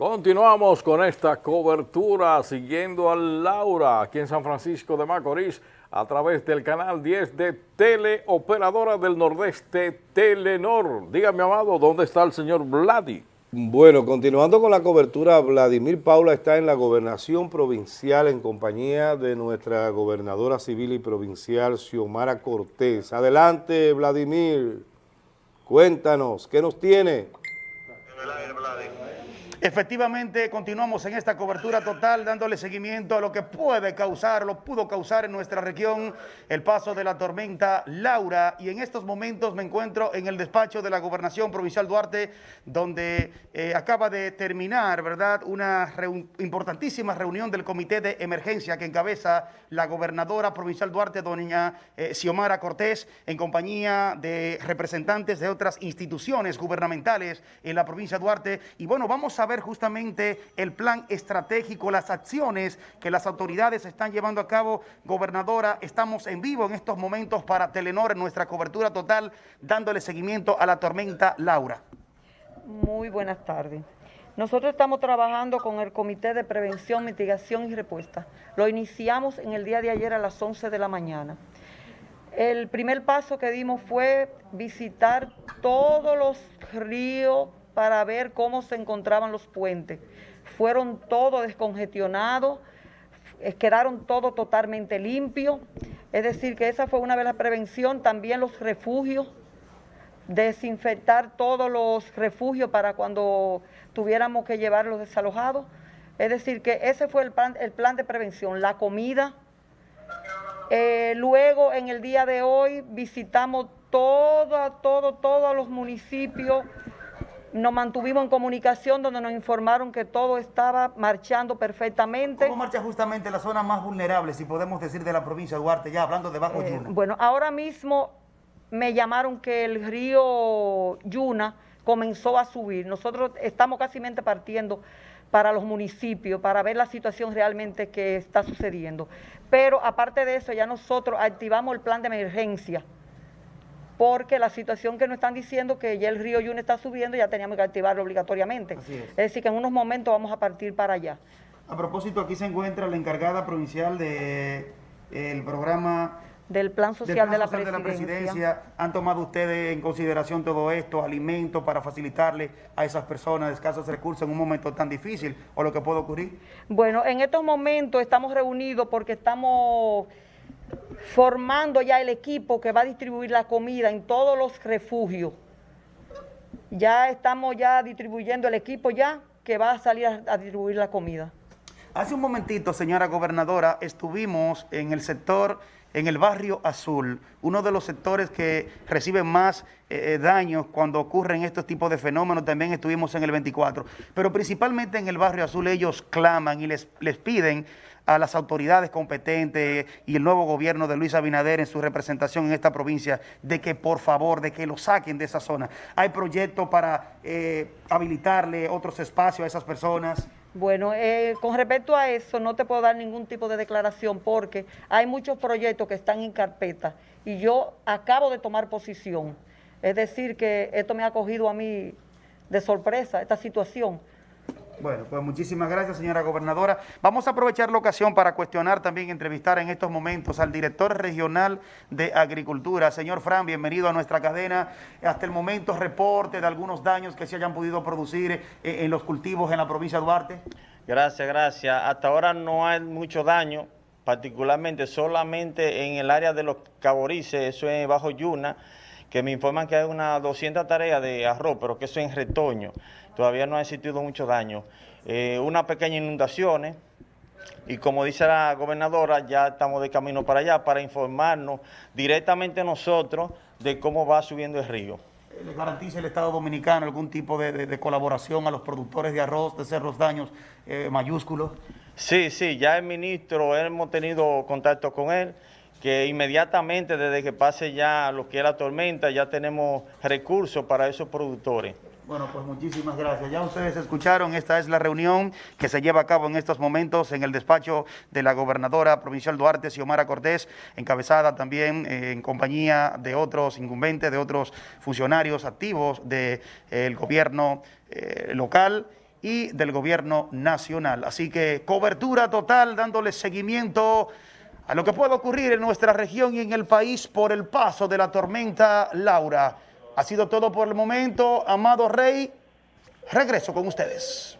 Continuamos con esta cobertura siguiendo a Laura aquí en San Francisco de Macorís a través del canal 10 de Teleoperadora del Nordeste Telenor. Dígame, Amado, ¿dónde está el señor Vladi? Bueno, continuando con la cobertura, Vladimir Paula está en la gobernación provincial en compañía de nuestra gobernadora civil y provincial, Xiomara Cortés. Adelante, Vladimir, cuéntanos, ¿qué nos tiene? Efectivamente, continuamos en esta cobertura total dándole seguimiento a lo que puede causar, lo pudo causar en nuestra región el paso de la tormenta Laura y en estos momentos me encuentro en el despacho de la Gobernación Provincial Duarte donde eh, acaba de terminar, ¿verdad?, una importantísima reunión del Comité de Emergencia que encabeza la Gobernadora Provincial Duarte, doña eh, Xiomara Cortés, en compañía de representantes de otras instituciones gubernamentales en la provincia de Duarte y bueno, vamos a ver justamente el plan estratégico, las acciones que las autoridades están llevando a cabo. Gobernadora, estamos en vivo en estos momentos para Telenor en nuestra cobertura total, dándole seguimiento a la tormenta Laura. Muy buenas tardes. Nosotros estamos trabajando con el Comité de Prevención, Mitigación y Respuesta. Lo iniciamos en el día de ayer a las 11 de la mañana. El primer paso que dimos fue visitar todos los ríos, para ver cómo se encontraban los puentes. Fueron todos descongestionados, eh, quedaron todos totalmente limpios. Es decir, que esa fue una de las prevenciones. También los refugios, desinfectar todos los refugios para cuando tuviéramos que llevar los desalojados. Es decir, que ese fue el plan, el plan de prevención. La comida. Eh, luego, en el día de hoy, visitamos todo, todo, todos los municipios nos mantuvimos en comunicación donde nos informaron que todo estaba marchando perfectamente. ¿Cómo marcha justamente la zona más vulnerable, si podemos decir, de la provincia de Duarte, ya hablando de Bajo eh, Yuna? Bueno, ahora mismo me llamaron que el río Yuna comenzó a subir. Nosotros estamos casi partiendo para los municipios, para ver la situación realmente que está sucediendo. Pero aparte de eso, ya nosotros activamos el plan de emergencia porque la situación que nos están diciendo que ya el río Yuna está subiendo, ya teníamos que activarlo obligatoriamente. es. decir, que en unos momentos vamos a partir para allá. A propósito, aquí se encuentra la encargada provincial del de, programa del Plan Social, de, la de, la Presidencia. ¿Han tomado ustedes en consideración todo esto, alimentos para facilitarle a esas personas de escasos recursos en un momento tan difícil o lo que puede ocurrir? Bueno, en estos momentos estamos reunidos porque estamos formando ya el equipo que va a distribuir la comida en todos los refugios. Ya estamos ya distribuyendo el equipo ya que va a salir a, distribuir la comida. Hace un momentito, señora gobernadora, estuvimos en el sector, en el barrio Azul, uno de los sectores que reciben más eh, eh, daños cuando ocurren estos tipos de fenómenos, también estuvimos en el 24, pero principalmente en el barrio Azul ellos claman y les, les piden a las autoridades competentes y el nuevo gobierno de Luis Abinader en su representación en esta provincia de que por favor, de que lo saquen de esa zona. ¿Hay proyectos para eh, habilitarle otros espacios a esas personas? Bueno, eh, con respecto a eso no te puedo dar ningún tipo de declaración porque hay muchos proyectos que están en carpeta y yo acabo de tomar posición. Es decir, que esto me ha cogido a mí de sorpresa, esta situación. Bueno, pues muchísimas gracias, señora gobernadora. Vamos a aprovechar la ocasión para cuestionar también, entrevistar en estos momentos al director regional de Agricultura. Señor Fran, bienvenido a nuestra cadena. Hasta el momento, reporte de algunos daños que se hayan podido producir eh, en los cultivos en la provincia de Duarte. Gracias, gracias. Hasta ahora no hay mucho daño, particularmente solamente en el área de los caborices, eso es bajo Yuna, que me informan que hay unas 200 tareas de arroz, pero que eso es en retoño todavía no ha existido mucho daño. Eh, unas pequeñas inundaciones y como dice la gobernadora, ya estamos de camino para allá para informarnos directamente nosotros de cómo va subiendo el río. ¿Le garantiza el Estado Dominicano algún tipo de, colaboración a los productores de arroz de ser los daños eh, mayúsculos? Sí, sí, ya el ministro, hemos tenido contacto con él, que inmediatamente desde que pase ya lo que es la tormenta, ya tenemos recursos para esos productores. Bueno, pues muchísimas gracias. Ya ustedes escucharon, esta es la reunión que se lleva a cabo en estos momentos en el despacho de la gobernadora provincial Duarte, Xiomara Cortés, encabezada también eh, en compañía de otros incumbentes, de otros funcionarios activos del eh, gobierno eh, local y del gobierno nacional. Así que cobertura total, dándole seguimiento a lo que pueda ocurrir en nuestra región y en el país por el paso de la tormenta Laura. Ha sido todo por el momento, amado Rey. Regreso con ustedes.